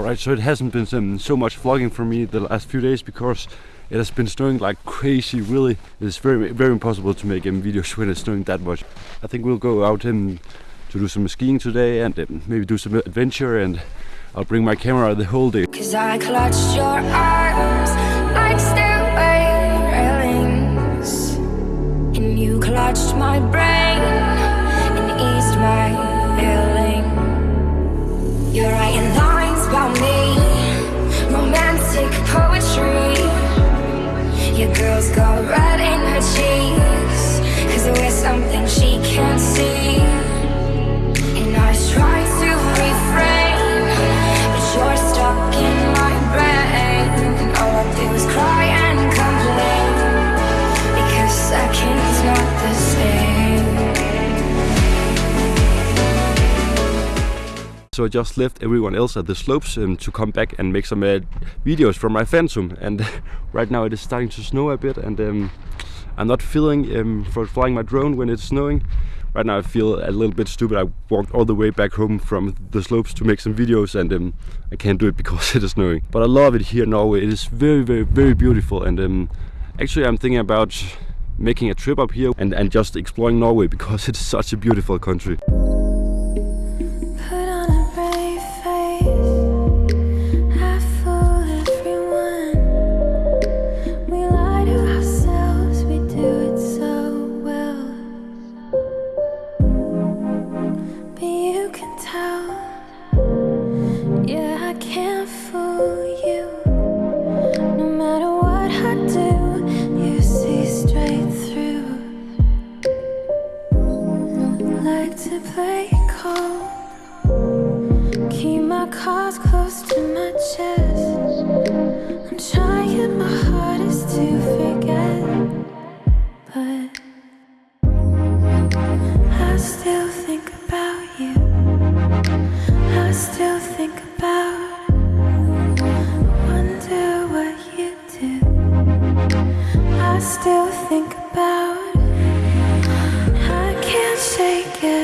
Alright, so it hasn't been um, so much vlogging for me the last few days because it has been snowing like crazy, really. It's very, very impossible to make um, videos when it's snowing that much. I think we'll go out um, to do some skiing today and um, maybe do some adventure and I'll bring my camera the whole day. Cause I clutched your arms like stairway railings And you clutched my brain and eased my So I just left everyone else at the slopes um, to come back and make some uh, videos from my Phantom. And right now it is starting to snow a bit, and um, I'm not feeling um, for flying my drone when it's snowing. Right now I feel a little bit stupid. I walked all the way back home from the slopes to make some videos, and um, I can't do it because it is snowing. But I love it here in Norway. It is very, very, very beautiful, and um, actually I'm thinking about making a trip up here and, and just exploring Norway because it's such a beautiful country. Yeah, I can't fool you. No matter what I do, you see straight through. Like to play cold. Keep my cards close to my chest. I'm trying my. Still think about. I can't shake it.